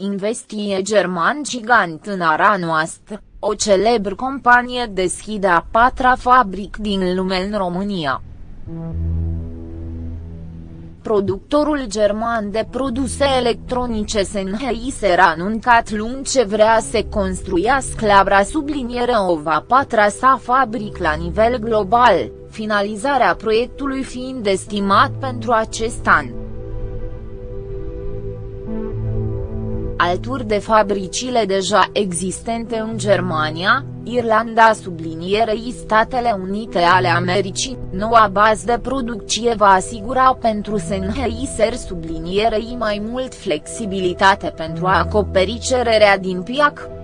investie german gigant în ara noastră, o celebră companie deschide a patra fabric din lume în România. Productorul german de produse electronice Sennheiser a anuncat luni ce vrea să construiască la subliniere o va patra sa fabric la nivel global, finalizarea proiectului fiind estimat pentru acest an. Alături de fabricile deja existente în Germania, Irlanda sublinierei Statele Unite ale Americii, noua bază de producție va asigura pentru Sennheiser sublinierei mai mult flexibilitate pentru a acoperi cererea din piac.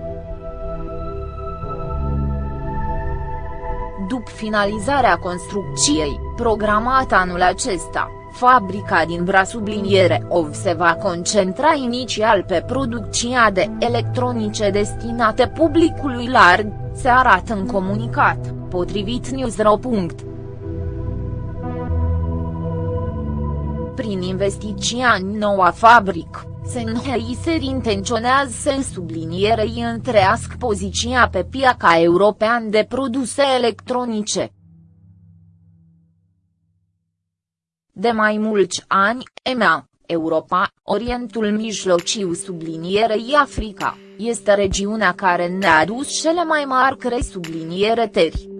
Finalizarea construcției, programată anul acesta, Fabrica din Brasubliniere OV se va concentra inițial pe producția de electronice destinate publicului larg, se arată în comunicat, potrivit Newsro. Prin investiția în noua fabrică, Sennheiser intenționează să sublinierei întrească poziția pe piața european de produse electronice. De mai mulți ani, EMEA, Europa, Orientul Mijlociu sublinierei Africa, este regiunea care ne-a adus cele mai mari crei subliniere teri.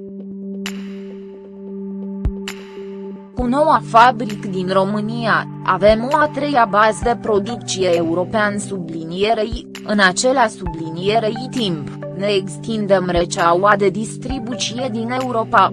Cu noua fabric din România, avem o a treia bază de producție european sublinierei, în acela sublinierei timp, ne extindem rețeaua de distribuție din Europa.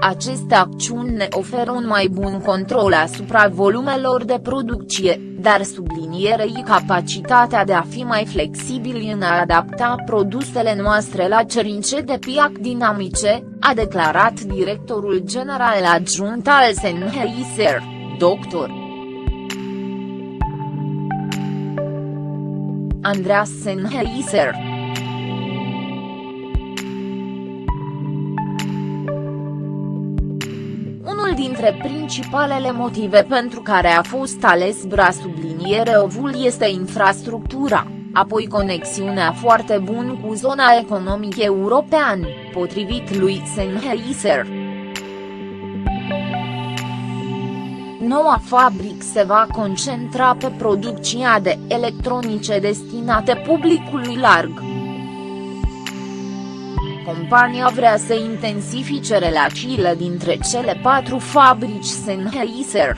Aceste acțiuni ne oferă un mai bun control asupra volumelor de producție, dar sublinierei capacitatea de a fi mai flexibili în a adapta produsele noastre la cerințe de piac dinamice, a declarat directorul general adjunct al Sennheiser, dr. Andreas Sennheiser. Dintre principalele motive pentru care a fost ales bra subliniere ovul este infrastructura, apoi conexiunea foarte bună cu zona economică europeană, potrivit lui Sennheiser. Noua fabrică se va concentra pe producția de electronice destinate publicului larg compania vrea să intensifice relațiile dintre cele patru fabrici Sennheiser.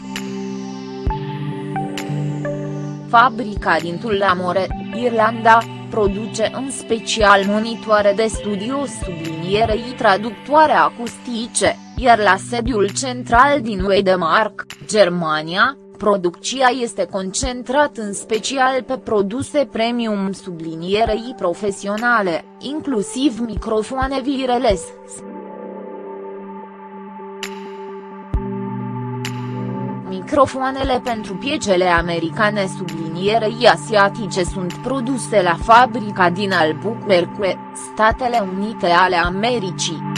Fabrica din Tullamore, Irlanda, produce în special monitoare de studio sublinierei traductoare acustice, iar la sediul central din Wedemark, Germania, Producția este concentrat în special pe produse premium sublinierei profesionale, inclusiv microfoane wireless. Microfoanele pentru piecele americane sublinierei asiatice sunt produse la fabrica din Albuquerque, Statele Unite ale Americii.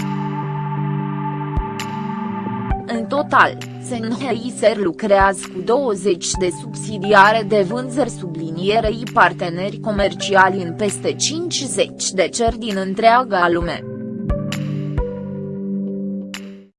În total, Sennheiser lucrează cu 20 de subsidiare de vânzări sublinierei parteneri comerciali în peste 50 de țări din întreaga lume.